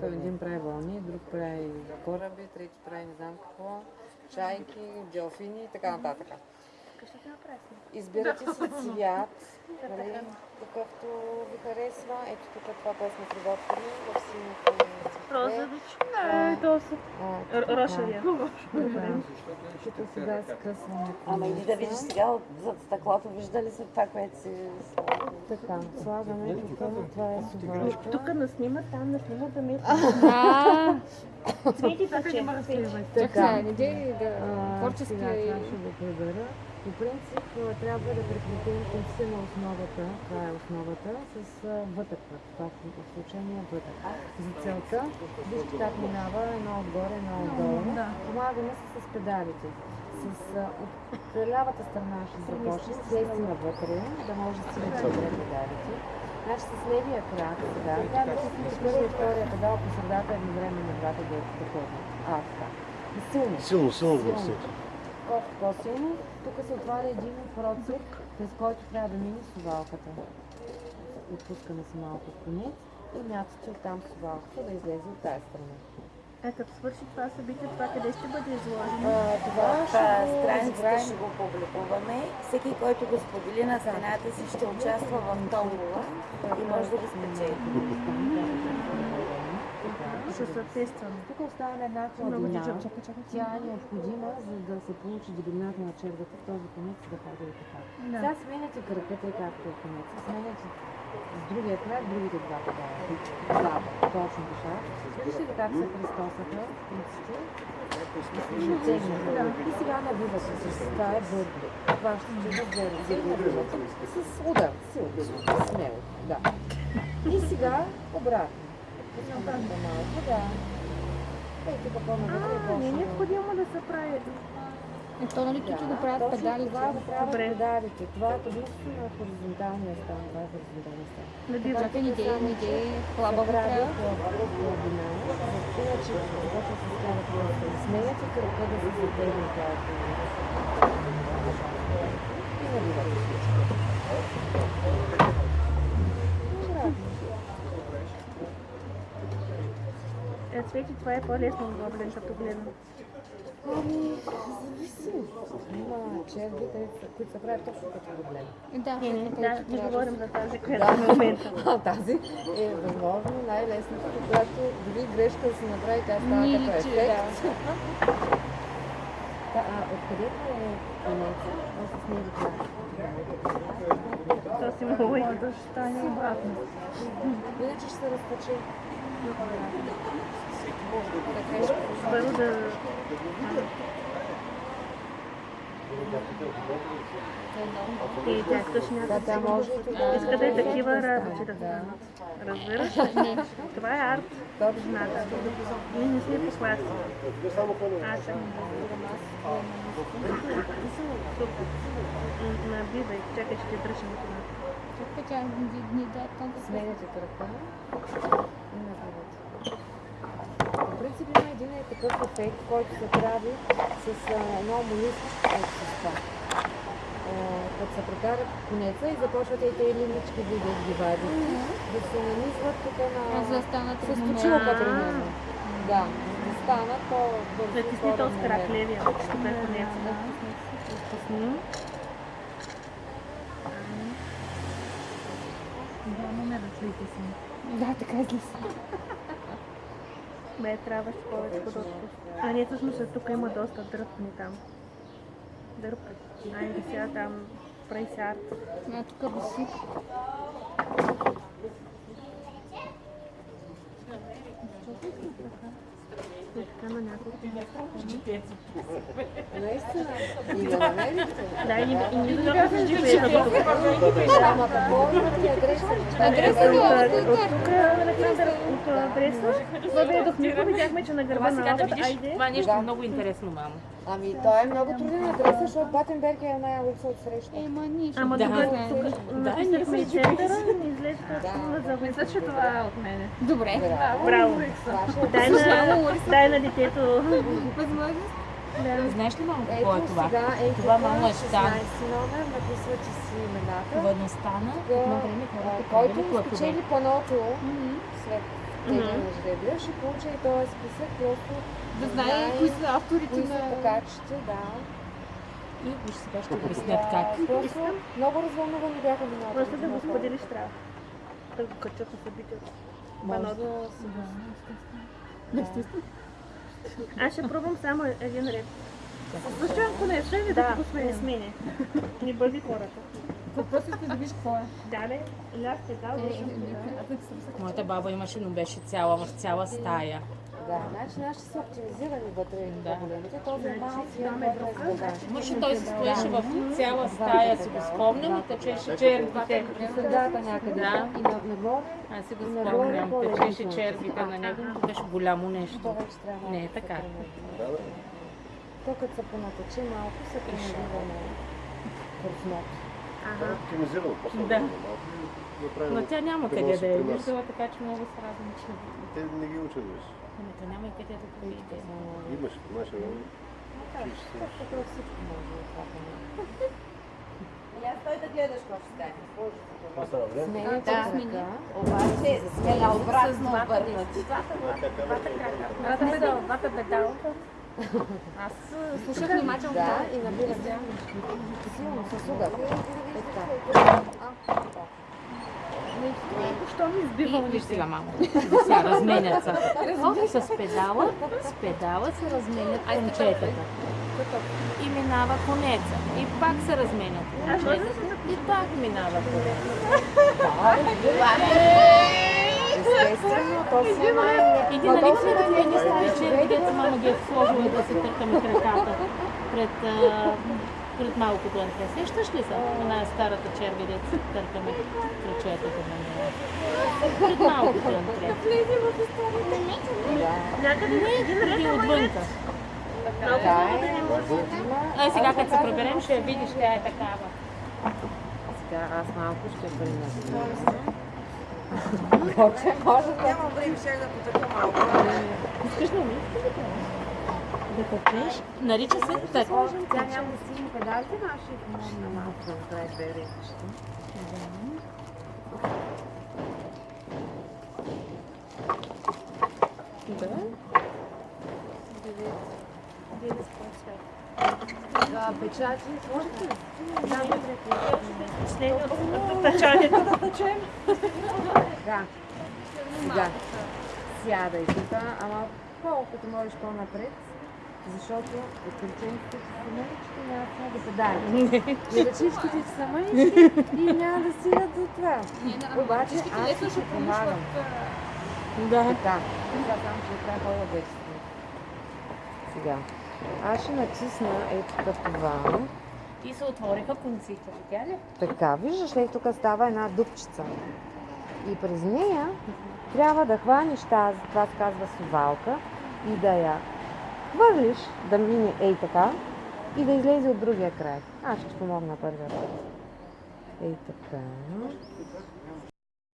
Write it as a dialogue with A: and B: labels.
A: който един прави вълни, друг прави кораби, трети прави не знам какво, чайки, делфини и така нататък. Избирате си цвят, нали, какъвто ви харесва. Ето тук това, което сме приготвили в синьото
B: Розович. Не, то са. Рошавия.
A: Тук сега скъсваме.
C: Ама иди да видиш сега зад стъклото, виждали са това, което си?
A: Така, слагаме това е сувалка.
B: Тук не снима, там не снима да ме...
D: А,
B: Свети паче.
D: така, не дей да творчески
A: сега това ще го прибера. По принцип трябва да прекратим конците на основата, това е основата, с вътъка. Това в случая е вътък. За целта, вижте как минава едно отгоре, едно отдолу. Помагаме се с педалите. С, а, от лявата страна ще започне, слезте навътре, да може да стигнете добре педалите. Значи с левия крак сега, трябва да пуснете първия и втория педал по средата едновременно двата да ходят. А, така. И силно.
E: Силно, силно ръцете.
A: Колкото по-силно, тук се отваря един процеп, през който трябва да мине сувалката. Отпускаме се малко конец и мятате оттам сувалката да излезе от тази страна.
B: Е, като свърши това събитие, това къде ще бъде изложено?
A: А, това
C: В а, страницата ще го публикуваме. Всеки, който го сподели на стената си, ще участва в томбола и може да го спечели.
B: Ще съответстваме.
A: Тук остана една
B: чакай.
A: Тя е необходима, за да се получи дебелината на червата в този конец да ходи и така.
B: Да.
A: Сега сменяте кръгата и както е конец. Сменяте с другия крак другите два педала. Да, точно така. Вижте ли как се кръстосаха? Да. И сега набивате с това е бърдо. Това ще бъде за и набивате с удар, силно, смело. Да. И сега обратно. Да. Ей, тук по-навътре е
B: А, не е необходимо да се прави.
D: Е, то нали тук го правят педалите?
A: Това го правят педалите. Това е единствено на хоризонталния стан. Това е хоризонталния стан.
B: Набива.
D: Чакай, не дей, не дей, хлабаво
A: прави
D: трябва.
A: Иначе, когато се става сменяте кръка да се затегне тази и набивате всичко. Обратно.
B: Е, Цвети, това е по-лесно отглобен, като гледам.
A: Ами, зависи. Има червите, които се правят точно като проблем.
D: Да,
B: Не, не,
D: така,
B: да, не говорим
D: да
B: за тази, която в момента.
A: А тази е възможно най-лесната, когато дори грешка да се направи, тя става
D: Ни
A: като ефект. Да, а откъдето е конеца, а с него това.
B: То си много е.
A: Да стане обратно. Иначе ще се разточи.
B: Първо да... И тя искаш
A: Да,
B: някакъв...
A: тя може и това.
B: Иска да е такива работи да
A: Да.
B: станат. Разбираш ли? Това е арт.
A: Точно.
B: Зната. Ние не сме по клас. Аз съм. Супер. М, Набивай, чакай, ще дръжим това.
D: Чакай, тя ни, ни да тонка
A: Сменяте кръка и набивате. Принцип има един е такъв ефект, който се прави с а, едно молискичко вещество. Като се прекарат конеца и започват и тези лимички да ги вадите, да се нанизват тук на...
D: А, за да станат
A: С точилка, примерно. Да, да станат по-бързо.
B: Затисни то с крак левия, ще бе конец.
D: Да.
B: Стисни.
D: Да, така излиза.
B: Бе, трябваше повече да А не, всъщност тук има доста дръпни там. Дърп. Айде сега там прави се арт.
D: А, тук виси.
B: И така на няколко.
A: Наистина. И да намерите.
B: Да, и не да че от тук, Александър, от адреса, въведохме го, видяхме, че на гърба на лавата, айде.
F: Това е нещо
A: Да.
F: много интересно, мамо.
A: Ами той е много труден адрес, защото Батенберг е една улица от среща.
D: Ема ние ще
B: Ама
D: го
B: тук, тук написахме и центъра, излезе на за
G: Мисля, че това е от мене.
D: Добре.
B: Браво. Дай на, дай на детето.
D: Възможност.
B: Да.
F: Знаеш ли, мамо, какво е това?
A: сега, ето
F: Това, мамо, е
A: 16
F: стан.
A: номер, написвате си имената.
F: Не стана.
A: Да,
F: Едно време хората
A: който спечели паното след на жребия, ще получа и този списък, просто
D: Да знае кои са авторите
A: кои са
D: на...
A: покачите, да.
E: И виж сега ще обяснят как.
A: Просто много развълнувани бяха миналата
B: Просто да го споделиш трябва. Да го качат на събитието.
A: Може
B: Баното.
A: да си
B: Аз ще пробвам само един ред. Защо ако не ще ли да,
A: Да.
B: го сменя. Не бъди хората.
D: Въпросът е да виж какво е.
B: Да, не, ляв педал.
E: Моята баба имаше, но беше цяла в цяла стая.
A: Да, значи нашите са оптимизирани вътре и
E: Да.
A: по-големите, този е малък и
B: там е
A: е.
E: Мъжът той се стоеше в цяла стая, си го спомням, и течеше червите.
A: Средата някъде.
E: Да.
A: И на- нагоре,
E: Аз си го спомням, течеше червите на него, беше голямо нещо. Не е така.
A: То като се понатъчи малко, се премерива на курсното.
B: Ага.
F: Оптимизирал по-скоро.
E: Да.
F: малко и направил
E: Но тя няма къде да е виждала, така че много се радвам, че...
F: Те не ги учат вече.
E: Ами, то няма и къде да го видите.
F: Имаш по наше време.
A: Тук всичко може да.
C: И аз той да гледаш какво ще стане.
F: Това става време.
A: Смените
C: Да.
A: крака, обаче
C: Те
A: се
C: сме на обратно обърнати.
E: Двата педала, двата педала.
D: Аз слушах внимателно.
A: Да, и набирате силно с удар. Така.
B: Що ми избива
E: И виж сега, мамо. Сега разменят се. С педала, с педала се разменят кончетата. И минава конеца. И пак се разменят кончетата. И пак минава конеца.
A: Естествено, то си е най-
E: И ти
A: Ма
E: нали
A: най-
E: едни стари черви, дето мама ги е сложила да се търкаме краката пред, пред малкото анте. Сещаш ли се? Една старата черви, дето се търкаме крачетата на нея. Пред малкото анте.
B: Някъде не един ред,
E: И
B: ама
E: отвънка.
A: Е, може да има.
E: А сега като се преберем, ще я видиш, тя е такава.
A: Сега аз малко ще принеса. Може, може да.
C: Нямам време, ще да потъка малко.
E: Искаш ли ми? Да тъпнеш? Нарича се так.
A: Тя няма сини педалите, аз ще малко да направи две редички.
E: Да.
A: Да, печати, можете ли?
B: Снега от тъчанието.
A: Да. Сега. Сядай тук, ама колкото можеш по-напред, защото приключенците са мънички, няма да педали. И ръчичките ти са мънички и няма да стигат до това. Обаче аз ти ще помагам.
E: Да.
A: Така. Сега ще трябва хора да Сега. Аз ще натисна ето това.
E: И се отвориха конците, видя ли?
A: Така, виждаш ли, тук става една дупчица. И през нея трябва да хванеш тази, това се казва сувалка, и да я хвърлиш, да мине ей така, и да излезе от другия край. Аз ще помогна първия път. Ей така.